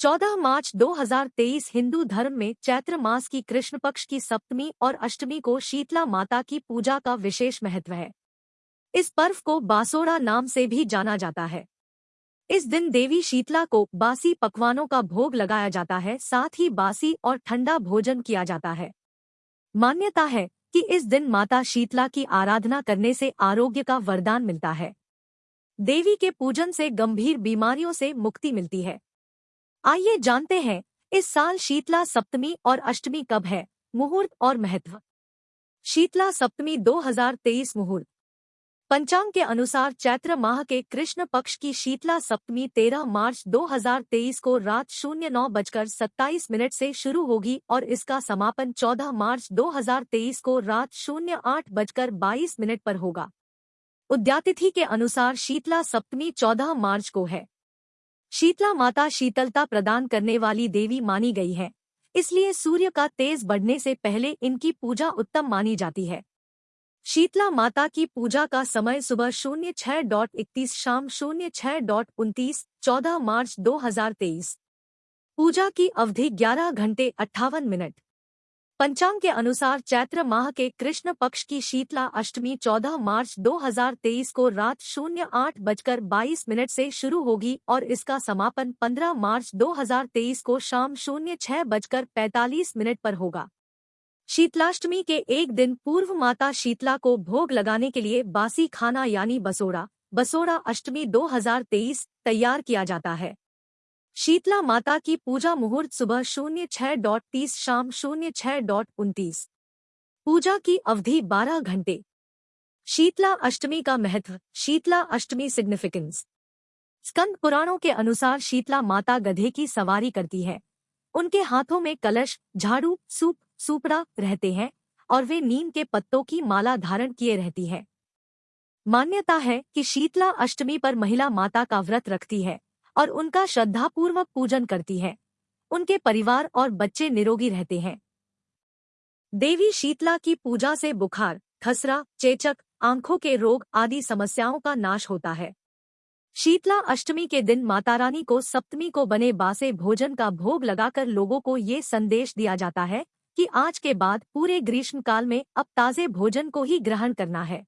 चौदह मार्च 2023 हिंदू धर्म में चैत्र मास की कृष्ण पक्ष की सप्तमी और अष्टमी को शीतला माता की पूजा का विशेष महत्व है। इस पर्व को बासोड़ा नाम से भी जाना जाता है। इस दिन देवी शीतला को बासी पकवानों का भोग लगाया जाता है, साथ ही बासी और ठंडा भोजन किया जाता है। मान्यता है कि इस दिन माता शीतला की आराधना करने से आरोग्य का वरदान मिलता है। देवी के पूजन से गंभीर बीमारियों से मुक्ति मिलती है। आइए जानते हैं, इस साल शीतला सप्तमी और अष्टमी कब है? मुहूर्त और महत्व। शीतला सप्तमी 2023 मुहूर्त। पंचांग के अनुसार चैत्र माह के कृष्ण पक्ष की शीतला सप्तमी 13 मार्च 2023 को रात शून्य नौ बजकर सत्ताईस मिनट से शुरू होगी और इसका समापन 14 मार्च 2023 को रात शून्य आठ बजकर बाईस मिनट पर होगा। उद्यातिथि के अनुसार शीतला सप्तमी 14 मार्च को है। शीतला माता शीतलता प्रदान करने वाली देवी मानी गई है। इसलिए सूर्य का तेज बढ़ने से पहले इनकी पूजा उत्तम मानी जाती है। शीतला माता की पूजा का समय सुबह शून्य छह डॉट इकतीस, शाम शून्य छह डॉट उनतीस, चौदह मार्च दो हज़ार तेईस। पूजा की अवधि ग्यारह घंटे अट्ठावन मिनट। पंचांग के अनुसार चैत्र माह के कृष्ण पक्ष की शीतला अष्टमी 14 मार्च 2023 को रात शून्य आठ बजकर बाईस मिनट से शुरू होगी और इसका समापन 15 मार्च 2023 को शाम शून्य छह बजकर पैंतालीस मिनट पर होगा। शीतलाष्टमी के एक दिन पूर्व माता शीतला को भोग लगाने के लिए बासी खाना यानी बसोड़ा बसोड़ा अष्टमी 2023 तैयार किया जाता है। शीतला माता की पूजा मुहूर्त सुबह शून्य छह डॉट तीस, शाम शून्य छह डॉट उनतीस। पूजा की अवधि बारह घंटे। शीतला अष्टमी का महत्व, शीतला अष्टमी सिग्निफिकेंस स्कंद पुराणों के अनुसार शीतला माता गधे की सवारी करती है। उनके हाथों में कलश, झाड़ू, सूप, सूपड़ा रहते हैं और वे नीम के पत्तों की माला धारण किए रहती है। मान्यता है कि शीतला अष्टमी पर महिला माता का व्रत रखती है। और उनका श्रद्धापूर्वक पूजन करती है। उनके परिवार और बच्चे निरोगी रहते हैं। देवी शीतला की पूजा से बुखार, खसरा, चेचक, आँखों के रोग आदि समस्याओं का नाश होता है। शीतला अष्टमी के दिन माता रानी को सप्तमी को बने बासे भोजन का भोग लगाकर लोगों को ये संदेश दिया जाता है कि आज के बाद पूरे ग्रीष्मकाल में अब ताजे भोजन को ही ग्रहण करना है।